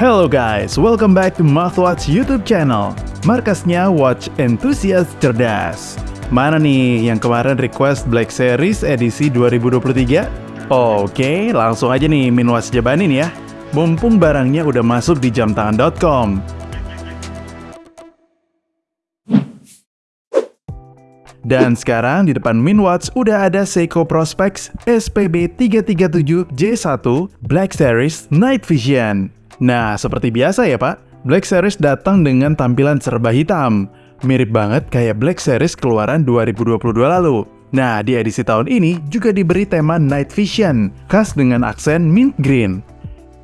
Hello guys, welcome back to Mouthwatch YouTube channel. Markasnya Watch Enthusiast Cerdas. Mana nih yang kemarin request Black Series edisi 2023? Oke, langsung aja nih Minwatch jabanin ya. Mumpung barangnya udah masuk di jamtangan.com. Dan sekarang di depan Minwatch udah ada Seiko Prospex SPB 337J1 Black Series Night Vision. Nah, seperti biasa ya Pak, Black Series datang dengan tampilan serba hitam. Mirip banget kayak Black Series keluaran 2022 lalu. Nah, di edisi tahun ini juga diberi tema Night Vision, khas dengan aksen mint green.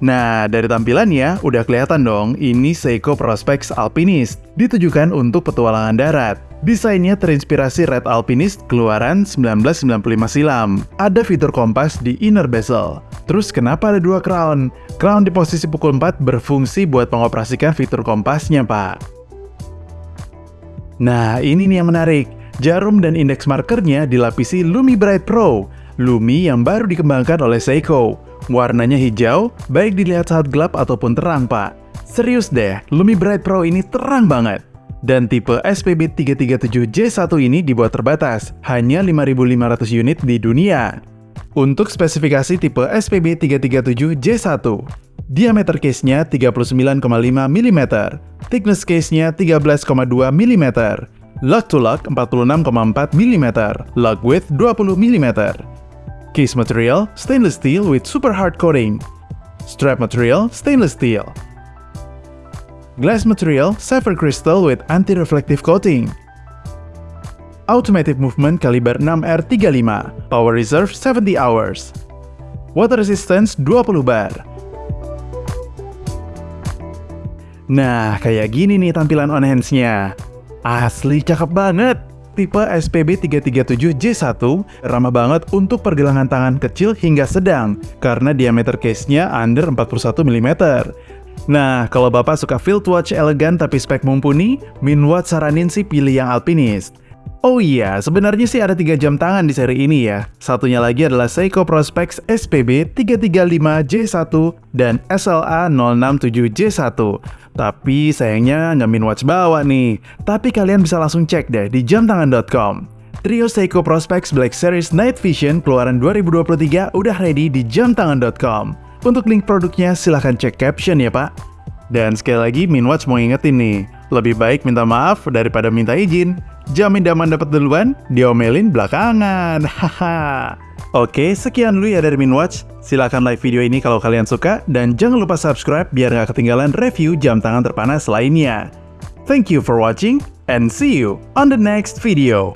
Nah, dari tampilannya udah kelihatan dong, ini Seiko Prospex Alpinist, ditujukan untuk petualangan darat. Desainnya terinspirasi Red Alpinist keluaran 1995 silam. Ada fitur kompas di inner bezel. Terus kenapa ada dua crown? Crown di posisi pukul 4 berfungsi buat mengoperasikan fitur kompasnya, Pak. Nah, ini nih yang menarik. Jarum dan indeks markernya dilapisi Lumi Bright Pro. Lumi yang baru dikembangkan oleh Seiko. Warnanya hijau, baik dilihat saat gelap ataupun terang, Pak. Serius deh, Lumi Bright Pro ini terang banget. Dan tipe SPB 337J1 ini dibuat terbatas, hanya 5.500 unit di dunia. Untuk spesifikasi tipe SPB 337J1, diameter case-nya 39,5 mm, thickness case-nya 13,2 mm, lock to lock 46,4 mm, lock width 20 mm, Case material, stainless steel with super hard coating. Strap material, stainless steel. Glass material, sapphire crystal with anti-reflective coating. Automatic movement kaliber 6R35, power reserve 70 hours. Water resistance 20 bar. Nah, kayak gini nih tampilan on hands-nya. Asli cakep banget! tipe SPB 337J1 ramah banget untuk pergelangan tangan kecil hingga sedang karena diameter case-nya under 41 mm. Nah, kalau Bapak suka field watch elegan tapi spek mumpuni, Minwatch saranin sih pilih yang Alpinist. Oh iya, sebenarnya sih ada tiga jam tangan di seri ini ya. Satunya lagi adalah Seiko Prospex SPB 335J1 dan SLA 067J1. Tapi sayangnya nggak Minwatch bawa nih. Tapi kalian bisa langsung cek deh di jamtangan.com. Trio Seiko Prospex Black Series Night Vision keluaran 2023 udah ready di jamtangan.com. Untuk link produknya silahkan cek caption ya pak. Dan sekali lagi Minwatch mau ingetin nih, lebih baik minta maaf daripada minta izin. Jamin daman dapat duluan, diomelin belakangan. Haha. Oke, sekian dulu ya dari Minwatch. Silahkan like video ini kalau kalian suka, dan jangan lupa subscribe biar nggak ketinggalan review jam tangan terpanas lainnya. Thank you for watching, and see you on the next video.